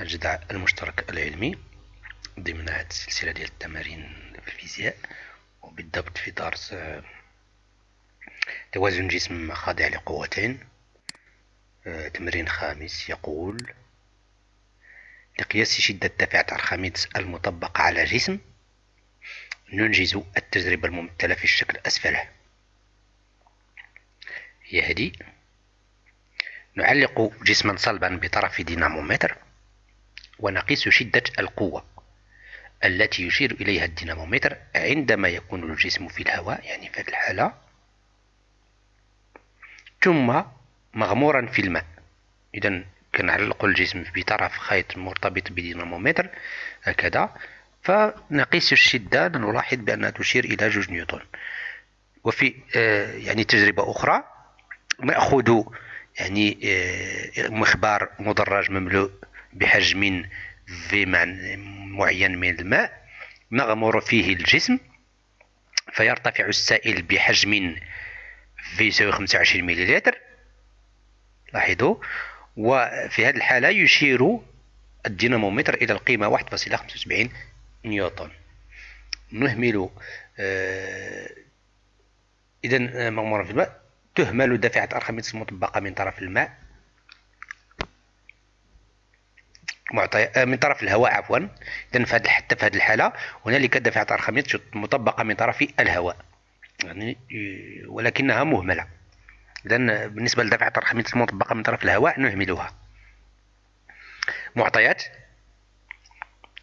الجدع المشترك العلمي ضمن هذه السلسلة ديال التمارين في الفيزياء وبالضبط في درس توازن جسم خاضع لقوتين. آه، تمرين خامس يقول لقياس شدة دفعة أرخميدس المطبقة على جسم ننجز التجربة الممثلة في الشكل أسفله. هي هذه نعلق جسما صلبا بطرف دينامومتر ونقيس شدة القوة التي يشير إليها الدينامومتر عندما يكون الجسم في الهواء يعني في هذه الحالة. ثم مغمورا في الماء. إذا كنعلق الجسم بطرف خيط مرتبط بدينامومتر هكذا فنقيس الشدة نلاحظ بأنها تشير إلى جوج نيوتن. وفي آه، يعني تجربة أخرى نأخذ يعني آه، مخبار مدرج مملوء بحجم في معين من الماء نغمر فيه الجسم فيرتفع السائل بحجم في يساوي 25 مليلتر. لاحظوا؟ وفي هذه الحالة يشير الدينامومتر إلى القيمة 1.75 نيوتن. نهمل آه إذا مغمورا في الماء. تهمل دافعة أرخميدس المطبقة من طرف الماء. معطي آه، من طرف الهواء عفوا. اذا في حتى في هذه الحالة هنالك دافعه ارخميدس مطبقة من طرف الهواء. يعني ولكنها مهملة. اذا بالنسبة لدافعه ارخميدس المطبقه من طرف الهواء نهملها. معطيات.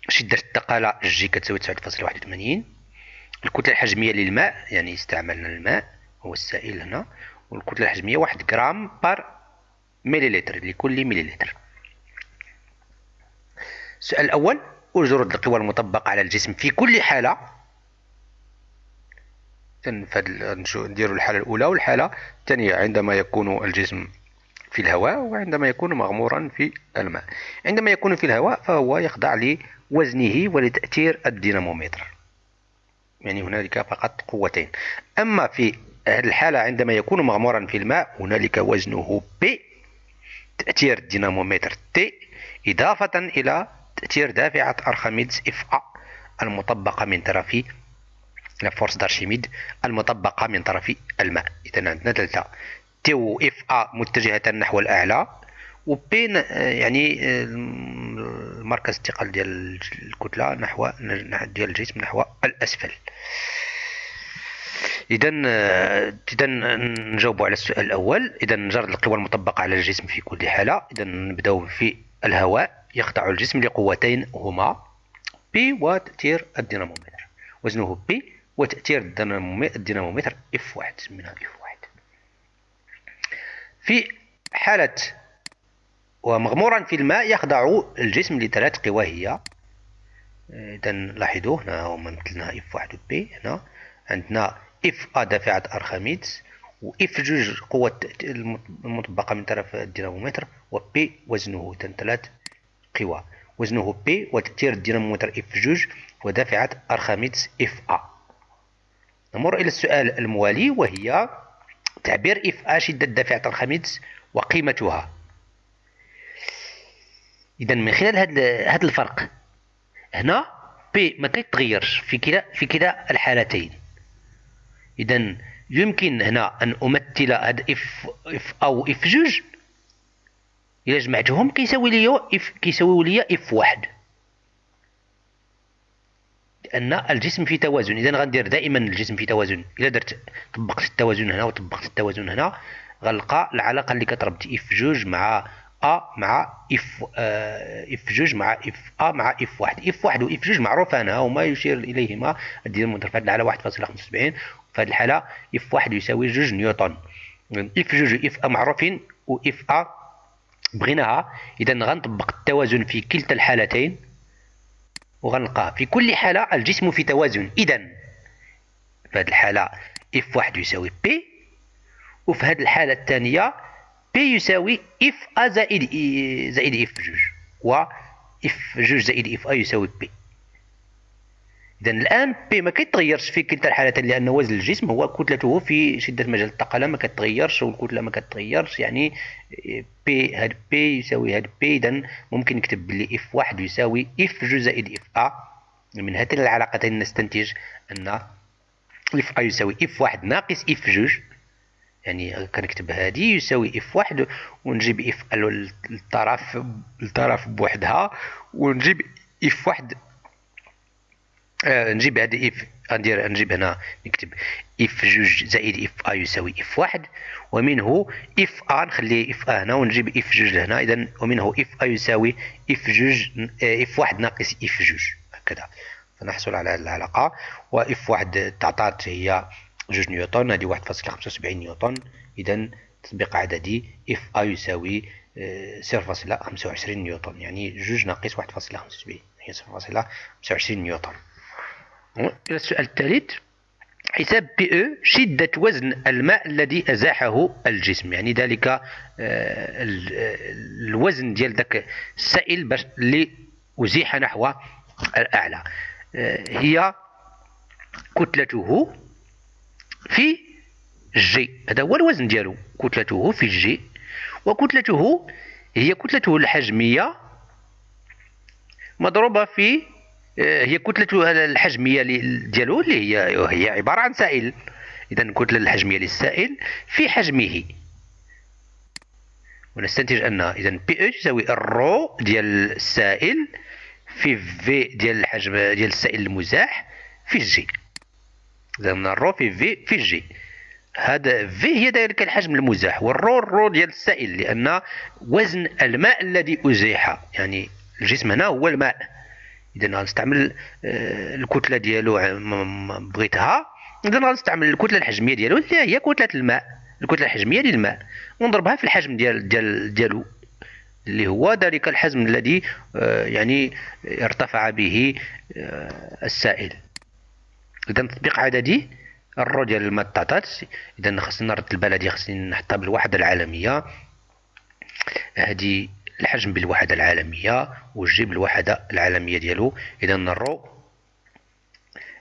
شدة الثقالة جي كتساوي 9.81 الكتلة الحجمية للماء يعني استعملنا الماء هو السائل هنا. والكتلة الحجمية واحد غرام بار مليلتر لكل مليلتر. السؤال الأول أجرد القوى المطبقة على الجسم في كل حالة؟ نديروا الحالة الأولى والحالة الثانية عندما يكون الجسم في الهواء وعندما يكون مغمورا في الماء. عندما يكون في الهواء فهو يخضع لوزنه ولتأثير الدينامومتر. يعني هنالك فقط قوتين. أما في الحالة عندما يكون مغمورا في الماء هنالك وزنه P تأثير الدينامومتر T إضافة إلى تأثير دافعة أرخميدس ا المطبقة من طرف فورس دارشيميد المطبقة من طرف الماء. إذا عندنا ثلاثة تيو اف ا متجهة نحو الأعلى وبين يعني مركز الثقل ديال الكتلة نحو ديال الجسم نحو الأسفل. اذا اذا نجاوب على السؤال الأول. اذا نجرد القوى المطبقة على الجسم في كل حالة. اذا نبداو في الهواء. يخضع الجسم لقوتين هما P وتأثير الدينامومتر. وزنه P وتأثير الدينامومتر F واحد سميناها F واحد. في حالة ومغمورا في الماء يخضع الجسم لثلاث قوى هي. إذا لاحظوا هنا هما مثلنا F واحد و P هنا عندنا F A دافعة ارخميدس و F جوج قوة المطبقة من طرف الدينامومتر و P وزنه ثلاث قوى. وزنه P وتأثير الدينامومتر F جوج ودافعة أرخميدس F A. نمر إلى السؤال الموالي وهي تعبير F A شدة دافعة أرخميدس وقيمتها. إذا من خلال هذا الفرق هنا P ما كيتغيرش في كلا في كلا الحالتين. إذا يمكن هنا أن أمثل هذا F F A و F جوج. إلا جمعتهم كيساوي لي F كيساوي لي F واحد. لأن الجسم في توازن. إذا غندير دائما الجسم في توازن. إلا درت طبقت التوازن هنا وطبقت التوازن هنا غنلقى العلاقة اللي كتربط F جوج مع A مع F آه F جوج مع F A مع F واحد. F واحد و F جوج معروفان وما يشير إليهما. الدينامومتر في هذه الحالة 1.75 في هذه الحاله F واحد يساوي جوج نيوتن. F جوج F A معروفين و F A بغيناها. إذا غنطبق التوازن في كلتا الحالتين وغنلقى في كل حالة الجسم في توازن. إذا في هذه الحالة F واحد يساوي P وفي هذه الحالة الثانية P يساوي F A زائد زائد F جوج. و F جوج زائد F A يساوي P إذا الآن P ما كيتغيرش في كلتا الحالتين لأن وزن الجسم هو كتلته في شدة مجال الثقالة ما كتغيرش والكتلة ما كتغيرش يعني بي هاد بي يساوي هاد بي إذا ممكن نكتب بلي اف واحد يساوي اف جو زائد اف ا من هاتين العلاقتين نستنتج أن اف ا يساوي اف واحد ناقص اف جوج. يعني كنكتب هادي يساوي اف واحد ونجيب اف الطرف الطرف بوحدها ونجيب اف واحد آه نجيب هذا إف. ندير نجيب هنا نكتب إف جوج زائد إف آ يساوي إف واحد. ومنه إف آ نخلي إف آ هنا ونجيب إف جوج لهنا. إذا ومنه إف آ يساوي إف جوج إف واحد ناقص إف جوج. هكذا. فنحصل على هذه العلاقة. وإف واحد تعطات هي جوج نيوتن هذه واحد فاصلة خمسة وسبعين نيوتن إذا تطبيق عددي إف آ يساوي آه، صفر فاصلة خمسة وعشرين نيوتن يعني جوج ناقص واحد فاصلة خمسة وسبعين. هي صفر فاصلة خمسة وعشرين نيوتن إلى السؤال الثالث حساب بي أو شدة وزن الماء الذي أزاحه الجسم. يعني ذلك آه، الوزن ديال ذاك السائل باش اللي أزيح نحو الأعلى. آه، هي كتلته في جي هذا هو الوزن ديالو كتلته في جي وكتلته هي كتلته الحجمية مضروبة في هي كتلته الحجمية ديالو اللي هي هي عبارة عن سائل. إذا الكتلة الحجمية للسائل في حجمه. ونستنتج أن إذا بي أو تساوي الرو ديال السائل في في ديال الحجم ديال السائل المزاح في جي إذا الرو في في في جي هذا في هي ذلك الحجم المزاح والرو الرو ديال السائل لأن وزن الماء الذي أزيح يعني الجسم هنا هو الماء. إذا غنستعمل آه، الكتلة ديالو بغيتها إذا غنستعمل الكتلة الحجمية ديالو اللي هي كتلة الماء الكتلة الحجمية للماء ونضربها في الحجم ديال ديال ديالو اللي هو ذلك الحجم الذي آه، يعني ارتفع به آه، السائل. إذا تطبيق عددي الرو ديال الماء تعطات إذا خصني نرد البلدي خصني نحطها بالوحدة العالمية. هذه الحجم بالوحدة العالمية والجي بالوحدة العالمية ديالو. إذا الرو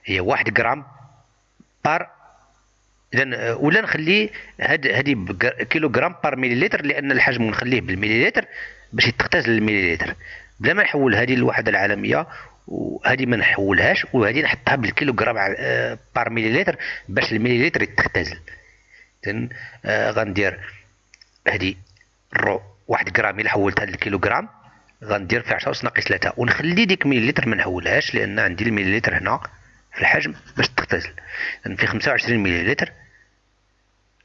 هي واحد غرام par. إذا ولا نخلي هاد هادي كيلو غرام par مليلتر لأن الحجم نخليه بالمليلتر باش تختزل المليلتر بلا ما نحول هذه للوحدة العالمية وهذه ما نحولهاش وهذه نحطها بالكيلو غرام آه، par مليلتر باش المليلتر يتختزل اذا آه غندير هذه الرو واحد غرام إلا حولتها للكيلو غرام غندير في 10 ناقص 3 ونخلي ديك مليلتر ما نحولهاش لأن عندي المليلتر هنا في الحجم باش تختزل يعني في 25 مليلتر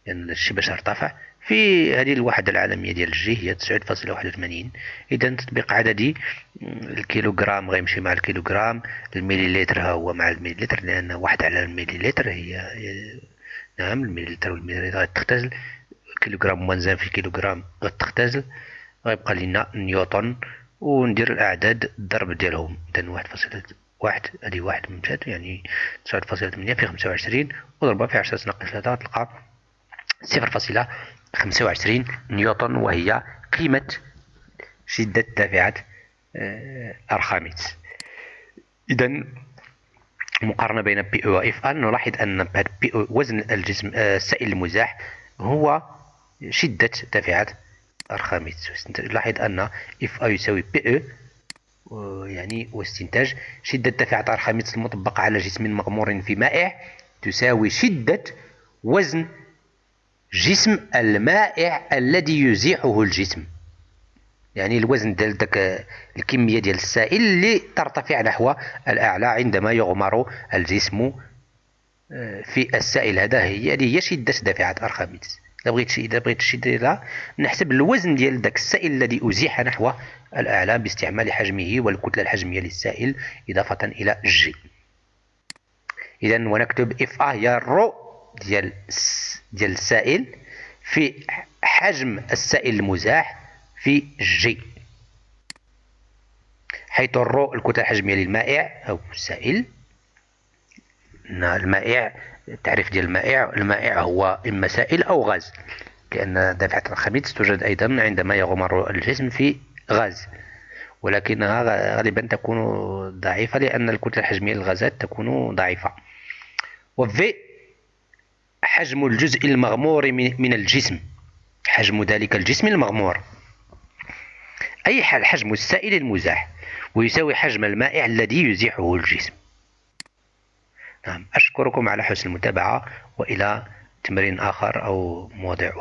يعني الشيء باش ارتفع في هذه الوحدة العالمية ديال الجي هي 9.81 إذا تطبيق عددي الكيلوغرام غيمشي مع الكيلوغرام المليلتر ها هو مع المليلتر لأن واحد على المليلتر هي نعم المليلتر والمليلتر غتختزل كيلوغرام موازان في كيلوغرام غتختزل غيبقى لنا نيوتن وندير الأعداد الضرب ديالهم. إذا واحد فاصلة واحد هذه واحد من يعني تسعة فاصلة ثمانية في خمسة وعشرين وضربها في عشرة ناقص ثلاثة تلقى صفر فاصلة خمسة وعشرين نيوتن وهي قيمة شدة دافعة آه، أرخاميتس إذا المقارنة بين بي أو واف ان نلاحظ أن بي وزن الجسم آه، السائل المزاح هو شدة دافعة أرخاميتس نلاحظ أن اف ا يساوي بي أو يعني واستنتاج شدة دافعة أرخاميتس المطبقة على جسم مغمور في مائع تساوي شدة وزن جسم المائع الذي يزيحه الجسم. يعني الوزن ديال داك الكمية ديال السائل اللي ترتفع نحو الأعلى عندما يغمر الجسم آه، في السائل. هذا هي هي شدة دافعه ارخميدس إذا بغيت إذا بغيت شي نحسب الوزن ديال داك السائل الذي أزيح نحو الأعلى باستعمال حجمه والكتلة الحجمية للسائل إضافة إلى جي اذا ونكتب اف ا هي الرو ديال ديال السائل في حجم السائل المزاح في جي حيث الرو الكتلة الحجمية للمائع أو السائل. المائع التعريف ديال المائع المائع هو إما سائل أو غاز. لأن دافعة الخميس توجد أيضا عندما يغمر الجسم في غاز. ولكنها غالبا تكون ضعيفة لأن الكتلة الحجمية للغازات تكون ضعيفة. وفي حجم الجزء المغمور من الجسم. حجم ذلك الجسم المغمور. أي حجم السائل المزاح. ويساوي حجم المائع الذي يزيحه الجسم. نعم. أشكركم على حسن المتابعة وإلى تمرين آخر أو مواضيع